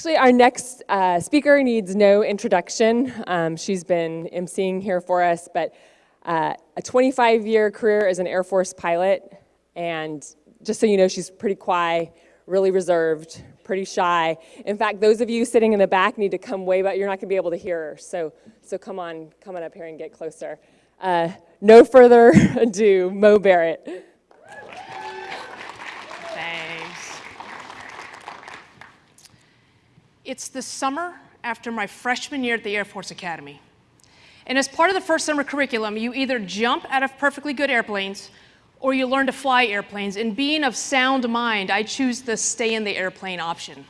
Actually, our next uh, speaker needs no introduction. Um, she's been emceeing here for us, but uh, a 25-year career as an Air Force pilot, and just so you know, she's pretty quiet, really reserved, pretty shy. In fact, those of you sitting in the back need to come way back. You're not going to be able to hear her, so, so come on, come on up here and get closer. Uh, no further ado, Mo Barrett. It's the summer after my freshman year at the Air Force Academy. And as part of the first summer curriculum, you either jump out of perfectly good airplanes or you learn to fly airplanes. And being of sound mind, I choose the stay in the airplane option.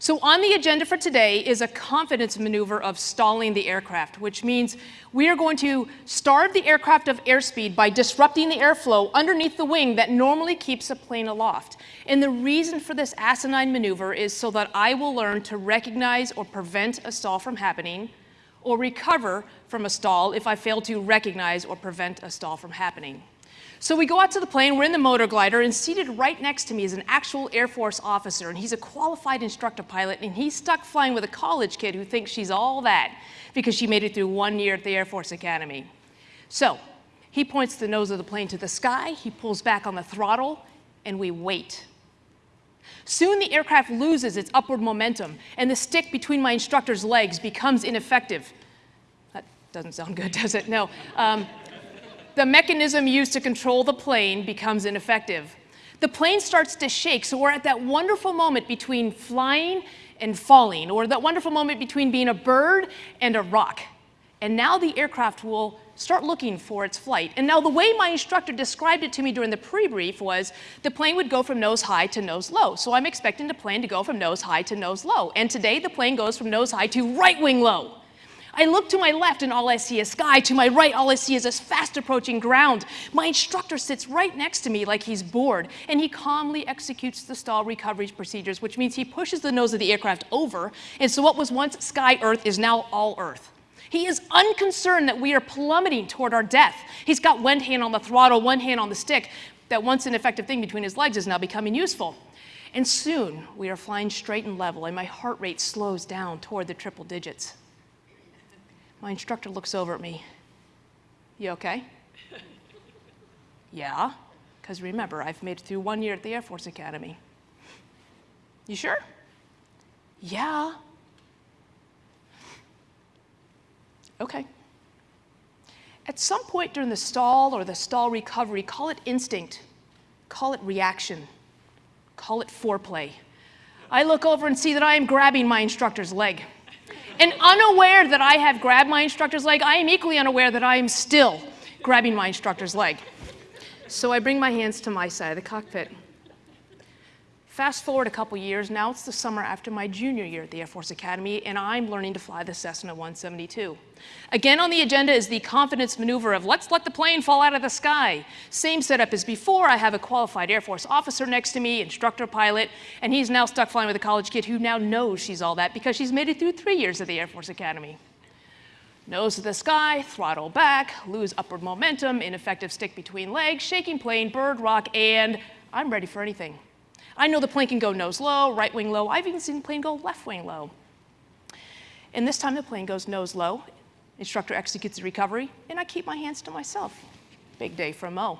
So on the agenda for today is a confidence maneuver of stalling the aircraft, which means we are going to starve the aircraft of airspeed by disrupting the airflow underneath the wing that normally keeps a plane aloft. And the reason for this asinine maneuver is so that I will learn to recognize or prevent a stall from happening or recover from a stall if I fail to recognize or prevent a stall from happening. So we go out to the plane, we're in the motor glider, and seated right next to me is an actual Air Force officer, and he's a qualified instructor pilot, and he's stuck flying with a college kid who thinks she's all that because she made it through one year at the Air Force Academy. So he points the nose of the plane to the sky, he pulls back on the throttle, and we wait. Soon the aircraft loses its upward momentum, and the stick between my instructor's legs becomes ineffective. That doesn't sound good, does it? No. Um, the mechanism used to control the plane becomes ineffective. The plane starts to shake, so we're at that wonderful moment between flying and falling, or that wonderful moment between being a bird and a rock. And now the aircraft will start looking for its flight. And now the way my instructor described it to me during the pre-brief was the plane would go from nose high to nose low. So I'm expecting the plane to go from nose high to nose low. And today the plane goes from nose high to right wing low. I look to my left and all I see is sky. To my right, all I see is this fast approaching ground. My instructor sits right next to me like he's bored, and he calmly executes the stall recovery procedures, which means he pushes the nose of the aircraft over, and so what was once sky Earth is now all Earth. He is unconcerned that we are plummeting toward our death. He's got one hand on the throttle, one hand on the stick. That once an ineffective thing between his legs is now becoming useful. And soon we are flying straight and level, and my heart rate slows down toward the triple digits. My instructor looks over at me. You okay? yeah, because remember, I've made it through one year at the Air Force Academy. You sure? Yeah. Okay. At some point during the stall or the stall recovery, call it instinct, call it reaction, call it foreplay. I look over and see that I am grabbing my instructor's leg. And unaware that I have grabbed my instructor's leg, I am equally unaware that I am still grabbing my instructor's leg. So I bring my hands to my side of the cockpit. Fast forward a couple years, now it's the summer after my junior year at the Air Force Academy, and I'm learning to fly the Cessna 172. Again on the agenda is the confidence maneuver of let's let the plane fall out of the sky. Same setup as before, I have a qualified Air Force officer next to me, instructor pilot, and he's now stuck flying with a college kid who now knows she's all that because she's made it through three years at the Air Force Academy. Nose to the sky, throttle back, lose upward momentum, ineffective stick between legs, shaking plane, bird rock, and I'm ready for anything. I know the plane can go nose low, right wing low. I've even seen the plane go left wing low. And this time the plane goes nose low. Instructor executes the recovery, and I keep my hands to myself. Big day for Mo.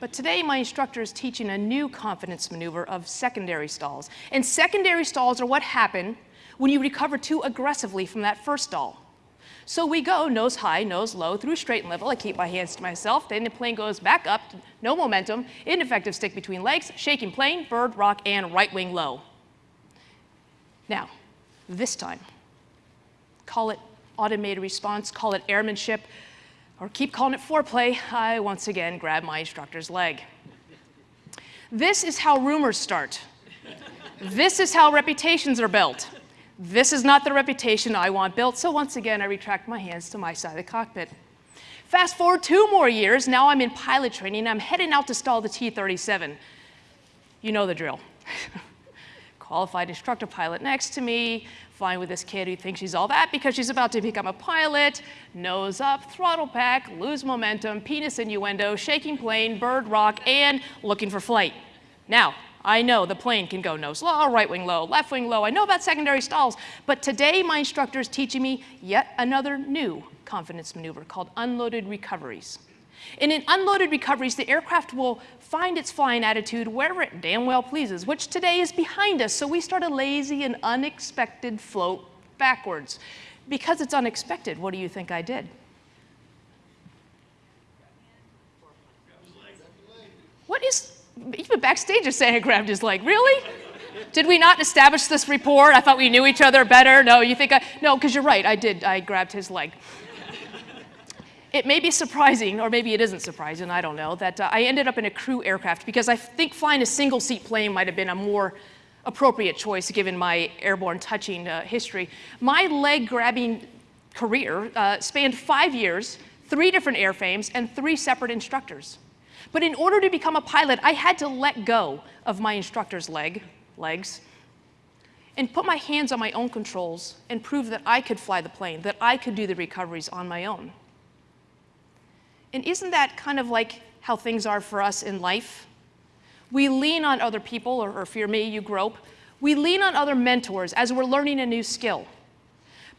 But today my instructor is teaching a new confidence maneuver of secondary stalls. And secondary stalls are what happen when you recover too aggressively from that first stall. So we go nose high, nose low, through straight and level. I keep my hands to myself. Then the plane goes back up, no momentum, ineffective stick between legs, shaking plane, bird, rock, and right wing low. Now, this time, call it automated response, call it airmanship, or keep calling it foreplay, I once again grab my instructor's leg. This is how rumors start. this is how reputations are built. This is not the reputation I want built, so once again, I retract my hands to my side of the cockpit. Fast forward two more years, now I'm in pilot training, I'm heading out to stall the T-37. You know the drill. Qualified instructor pilot next to me, flying with this kid who thinks she's all that because she's about to become a pilot, nose up, throttle back, lose momentum, penis innuendo, shaking plane, bird rock, and looking for flight. Now, I know the plane can go nose low, right wing low, left wing low. I know about secondary stalls. But today, my instructor is teaching me yet another new confidence maneuver called unloaded recoveries. And in unloaded recoveries, the aircraft will find its flying attitude wherever it damn well pleases, which today is behind us. So we start a lazy and unexpected float backwards. Because it's unexpected, what do you think I did? What is, even backstage saying I grabbed his leg. Really? Did we not establish this rapport? I thought we knew each other better. No, you think I, no, because you're right, I did, I grabbed his leg. It may be surprising, or maybe it isn't surprising, I don't know, that uh, I ended up in a crew aircraft because I think flying a single seat plane might have been a more appropriate choice given my airborne touching uh, history. My leg grabbing career uh, spanned five years, three different airframes, and three separate instructors. But in order to become a pilot, I had to let go of my instructor's leg, legs, and put my hands on my own controls and prove that I could fly the plane, that I could do the recoveries on my own. And isn't that kind of like how things are for us in life? We lean on other people, or, or you're me, you grope. We lean on other mentors as we're learning a new skill.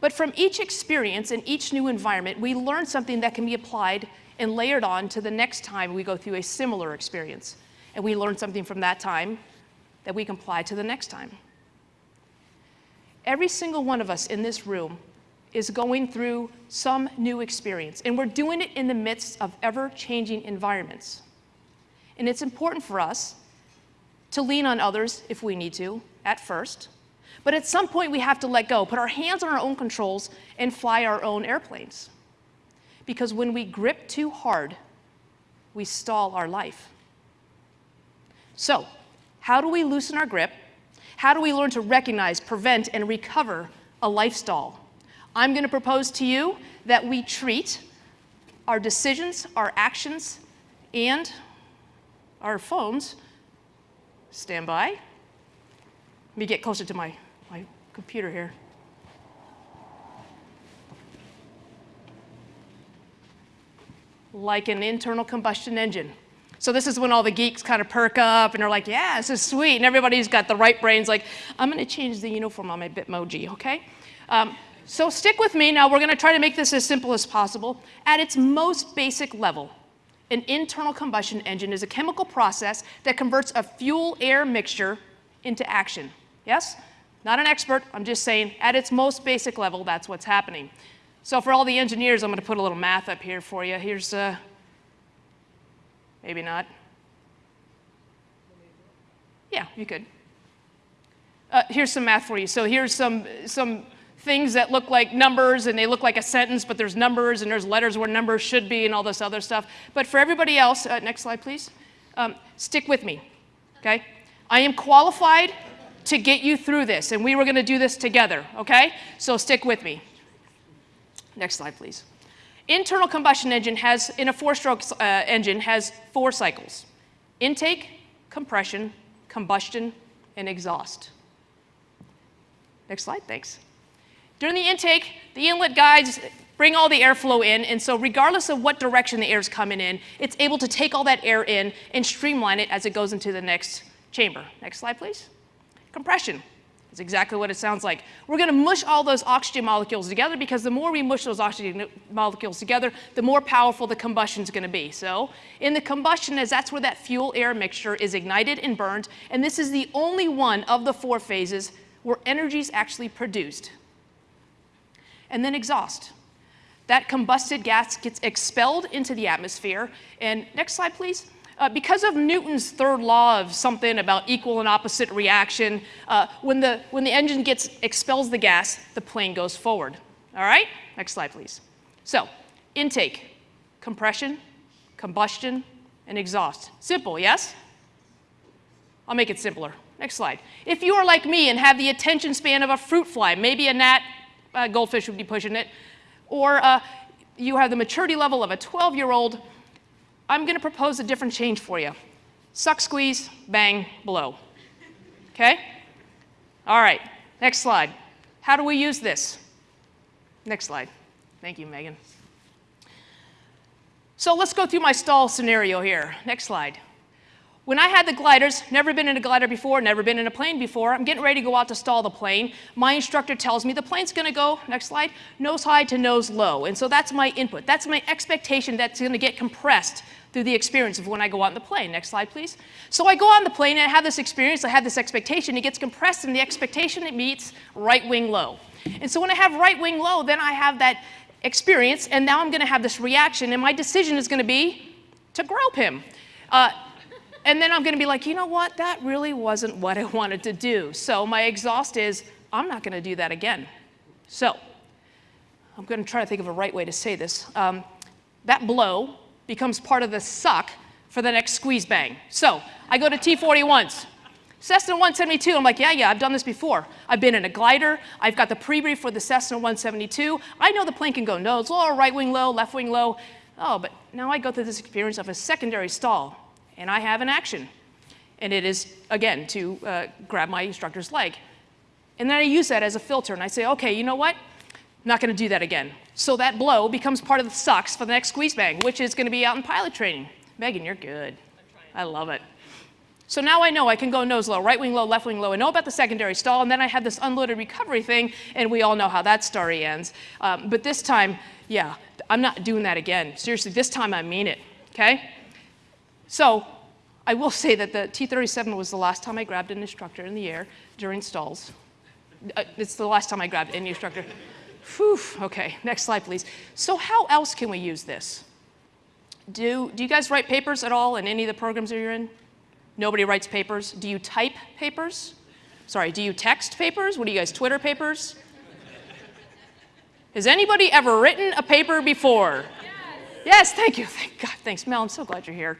But from each experience and each new environment, we learn something that can be applied and layered on to the next time we go through a similar experience. And we learn something from that time that we can apply to the next time. Every single one of us in this room is going through some new experience, and we're doing it in the midst of ever-changing environments. And it's important for us to lean on others if we need to, at first, but at some point we have to let go, put our hands on our own controls, and fly our own airplanes. Because when we grip too hard, we stall our life. So, how do we loosen our grip? How do we learn to recognize, prevent, and recover a life stall? I'm going to propose to you that we treat our decisions, our actions, and our phones. Stand by. Let me get closer to my, my computer here. Like an internal combustion engine. So this is when all the geeks kind of perk up and they're like, yeah, this is sweet. And everybody's got the right brains like, I'm going to change the uniform on my Bitmoji, okay? Um, so stick with me. Now we're going to try to make this as simple as possible. At its most basic level, an internal combustion engine is a chemical process that converts a fuel-air mixture into action. Yes? Not an expert, I'm just saying at its most basic level, that's what's happening. So for all the engineers, I'm going to put a little math up here for you. Here's, uh, maybe not. Yeah, you could. Uh, here's some math for you. So here's some, some things that look like numbers and they look like a sentence, but there's numbers and there's letters where numbers should be and all this other stuff. But for everybody else, uh, next slide, please. Um, stick with me, okay? I am qualified to get you through this, and we were going to do this together, okay? So stick with me. Next slide, please. Internal combustion engine has, in a four-stroke uh, engine, has four cycles. Intake, compression, combustion, and exhaust. Next slide, thanks. During the intake, the inlet guides bring all the airflow in, and so regardless of what direction the air is coming in, it's able to take all that air in and streamline it as it goes into the next chamber. Next slide, please. Compression. It's exactly what it sounds like. We're going to mush all those oxygen molecules together because the more we mush those oxygen molecules together, the more powerful the combustion is going to be. So in the combustion, as that's where that fuel-air mixture is ignited and burned, and this is the only one of the four phases where energy is actually produced. And then exhaust. That combusted gas gets expelled into the atmosphere. And next slide, please. Uh, because of Newton's third law of something about equal and opposite reaction, uh, when, the, when the engine gets expels the gas, the plane goes forward. All right? Next slide, please. So, intake, compression, combustion, and exhaust. Simple, yes? I'll make it simpler. Next slide. If you are like me and have the attention span of a fruit fly, maybe a gnat, a goldfish would be pushing it, or uh, you have the maturity level of a 12-year-old, I'm going to propose a different change for you. Suck, squeeze, bang, blow. Okay? All right, next slide. How do we use this? Next slide. Thank you, Megan. So let's go through my stall scenario here. Next slide. When I had the gliders, never been in a glider before, never been in a plane before, I'm getting ready to go out to stall the plane. My instructor tells me the plane's gonna go, next slide, nose high to nose low. And so that's my input. That's my expectation that's gonna get compressed through the experience of when I go out in the plane. Next slide, please. So I go on the plane and I have this experience, I have this expectation, it gets compressed and the expectation it meets right wing low. And so when I have right wing low, then I have that experience and now I'm gonna have this reaction and my decision is gonna be to grope him. Uh, and then I'm going to be like, you know what? That really wasn't what I wanted to do. So my exhaust is, I'm not going to do that again. So I'm going to try to think of a right way to say this. Um, that blow becomes part of the suck for the next squeeze bang. So I go to T41s. Cessna 172, I'm like, yeah, yeah, I've done this before. I've been in a glider. I've got the pre-brief for the Cessna 172. I know the plane can go nose low, right wing low, left wing low. Oh, but now I go through this experience of a secondary stall and I have an action. And it is, again, to uh, grab my instructor's leg. And then I use that as a filter, and I say, okay, you know what? I'm not gonna do that again. So that blow becomes part of the sucks for the next squeeze bang, which is gonna be out in pilot training. Megan, you're good. I love it. So now I know I can go nose low, right wing low, left wing low, and know about the secondary stall, and then I have this unloaded recovery thing, and we all know how that story ends. Um, but this time, yeah, I'm not doing that again. Seriously, this time I mean it, okay? So I will say that the T-37 was the last time I grabbed an instructor in the air during stalls. Uh, it's the last time I grabbed any instructor. Whew, okay, next slide, please. So how else can we use this? Do, do you guys write papers at all in any of the programs that you're in? Nobody writes papers. Do you type papers? Sorry, do you text papers? What do you guys, Twitter papers? Has anybody ever written a paper before? Yes, yes thank you. Thank God, thanks. Mel, I'm so glad you're here.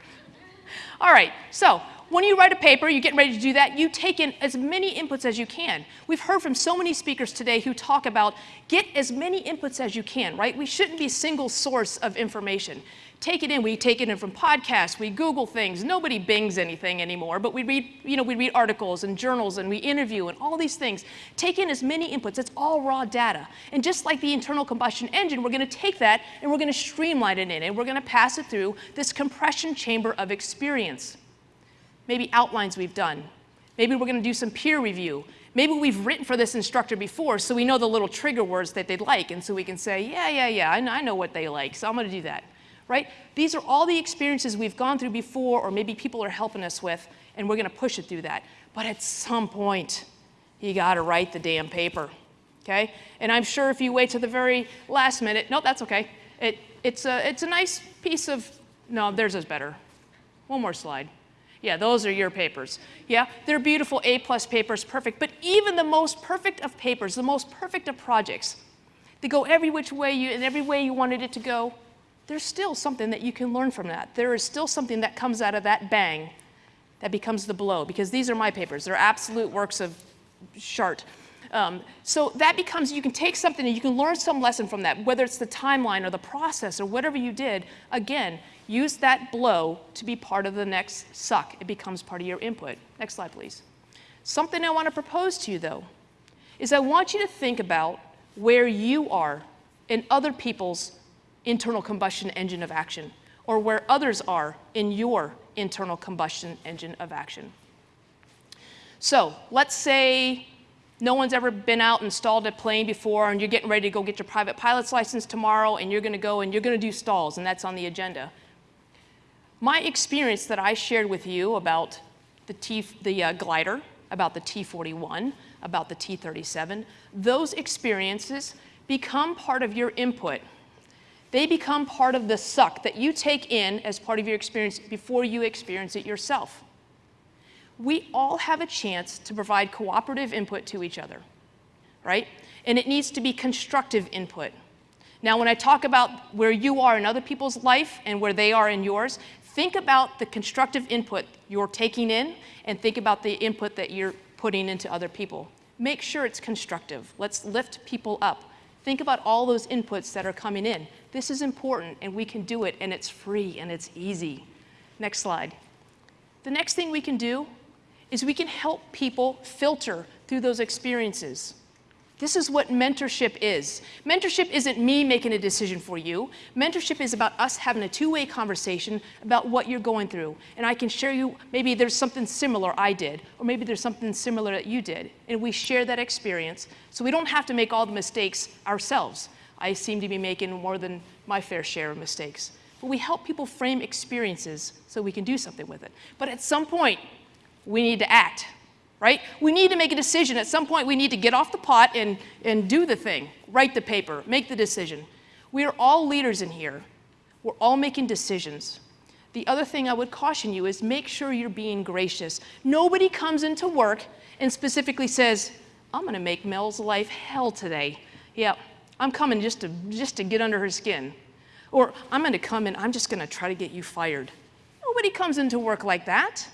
All right, so when you write a paper, you're getting ready to do that, you take in as many inputs as you can. We've heard from so many speakers today who talk about get as many inputs as you can, right? We shouldn't be single source of information take it in. We take it in from podcasts, we Google things. Nobody bings anything anymore, but we read, you know, we read articles and journals and we interview and all these things. Take in as many inputs. It's all raw data. And just like the internal combustion engine, we're going to take that and we're going to streamline it in and we're going to pass it through this compression chamber of experience. Maybe outlines we've done. Maybe we're going to do some peer review. Maybe we've written for this instructor before, so we know the little trigger words that they'd like, and so we can say, yeah, yeah, yeah, I know what they like, so I'm going to do that right? These are all the experiences we've gone through before or maybe people are helping us with and we're gonna push it through that. But at some point, you gotta write the damn paper, okay? And I'm sure if you wait to the very last minute, no, that's okay. It, it's, a, it's a nice piece of, no, theirs is better. One more slide. Yeah, those are your papers. Yeah, they're beautiful A-plus papers, perfect. But even the most perfect of papers, the most perfect of projects, they go every which way you, in every way you wanted it to go, there's still something that you can learn from that. There is still something that comes out of that bang that becomes the blow, because these are my papers. They're absolute works of chart. Um, so that becomes, you can take something and you can learn some lesson from that, whether it's the timeline or the process or whatever you did. Again, use that blow to be part of the next suck. It becomes part of your input. Next slide, please. Something I want to propose to you, though, is I want you to think about where you are in other people's internal combustion engine of action or where others are in your internal combustion engine of action. So let's say no one's ever been out and stalled a plane before and you're getting ready to go get your private pilot's license tomorrow and you're gonna go and you're gonna do stalls and that's on the agenda. My experience that I shared with you about the, T, the uh, glider, about the T-41, about the T-37, those experiences become part of your input they become part of the suck that you take in as part of your experience before you experience it yourself. We all have a chance to provide cooperative input to each other, right? And it needs to be constructive input. Now, when I talk about where you are in other people's life and where they are in yours, think about the constructive input you're taking in and think about the input that you're putting into other people. Make sure it's constructive. Let's lift people up. Think about all those inputs that are coming in. This is important and we can do it and it's free and it's easy. Next slide. The next thing we can do is we can help people filter through those experiences. This is what mentorship is. Mentorship isn't me making a decision for you. Mentorship is about us having a two way conversation about what you're going through. And I can share you, maybe there's something similar I did, or maybe there's something similar that you did. And we share that experience so we don't have to make all the mistakes ourselves. I seem to be making more than my fair share of mistakes. But we help people frame experiences so we can do something with it. But at some point, we need to act right? We need to make a decision. At some point, we need to get off the pot and, and do the thing, write the paper, make the decision. We are all leaders in here. We're all making decisions. The other thing I would caution you is make sure you're being gracious. Nobody comes into work and specifically says, I'm going to make Mel's life hell today. Yeah, I'm coming just to, just to get under her skin. Or I'm going to come and I'm just going to try to get you fired. Nobody comes into work like that,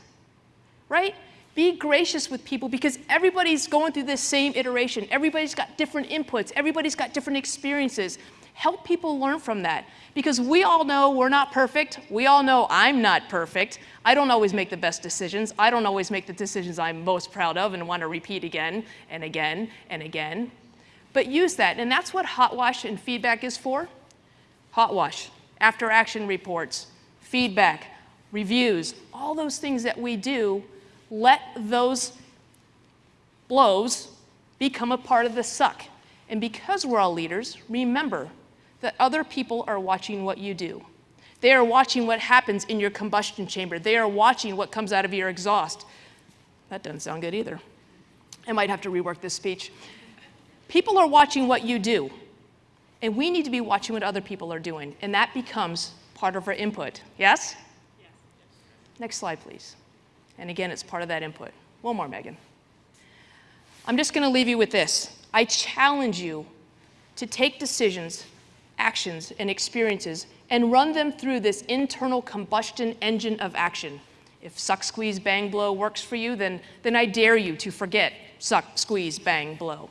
right? Be gracious with people because everybody's going through this same iteration. Everybody's got different inputs. Everybody's got different experiences. Help people learn from that because we all know we're not perfect. We all know I'm not perfect. I don't always make the best decisions. I don't always make the decisions I'm most proud of and want to repeat again and again and again. But use that. And that's what Hot Wash and feedback is for. Hot Wash, after action reports, feedback, reviews, all those things that we do let those blows become a part of the suck. And because we're all leaders, remember that other people are watching what you do. They are watching what happens in your combustion chamber. They are watching what comes out of your exhaust. That doesn't sound good either. I might have to rework this speech. People are watching what you do, and we need to be watching what other people are doing, and that becomes part of our input. Yes? yes. Next slide, please. And again, it's part of that input. One more, Megan. I'm just going to leave you with this. I challenge you to take decisions, actions, and experiences and run them through this internal combustion engine of action. If suck, squeeze, bang, blow works for you, then, then I dare you to forget suck, squeeze, bang, blow.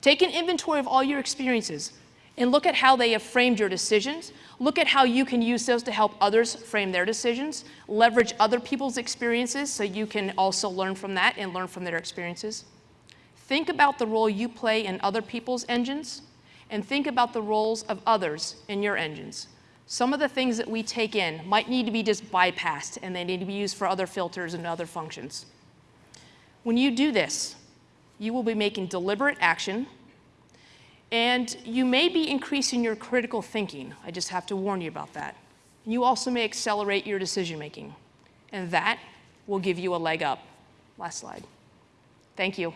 Take an inventory of all your experiences and look at how they have framed your decisions. Look at how you can use those to help others frame their decisions. Leverage other people's experiences so you can also learn from that and learn from their experiences. Think about the role you play in other people's engines and think about the roles of others in your engines. Some of the things that we take in might need to be just bypassed and they need to be used for other filters and other functions. When you do this, you will be making deliberate action and you may be increasing your critical thinking. I just have to warn you about that. You also may accelerate your decision making. And that will give you a leg up. Last slide. Thank you.